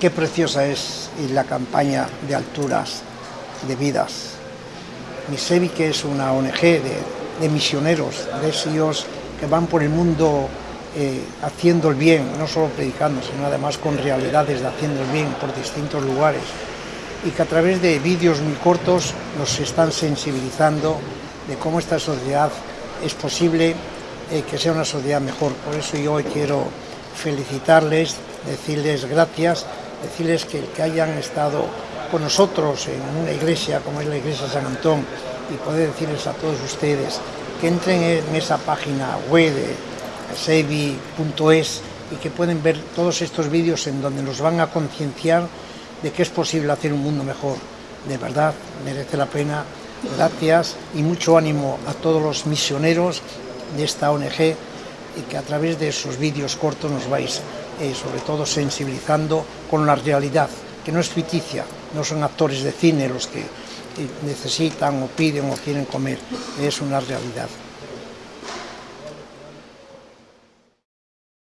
Qué preciosa es la campaña de alturas de vidas. Misevi, que es una ONG de, misioneros, de esos que van por el mundo eh, haciendo el bien, no solo predicando, sino además con realidades de haciendo el bien por distintos lugares y que a través de vídeos muy cortos nos están sensibilizando de cómo esta sociedad es posible eh, que sea una sociedad mejor. Por eso yo hoy quiero felicitarles, decirles gracias, decirles que, que hayan estado con nosotros en una iglesia como es la iglesia San Antón y poder decirles a todos ustedes que entren en esa página web de sevi.es y que pueden ver todos estos vídeos en donde nos van a concienciar de que es posible hacer un mundo mejor. De verdad, merece la pena. Gracias y mucho ánimo a todos los misioneros de esta ONG y que a través de esos vídeos cortos nos vais eh, sobre todo sensibilizando con la realidad, que no es ficticia, no son actores de cine los que eh, necesitan o piden o quieren comer, es una realidad.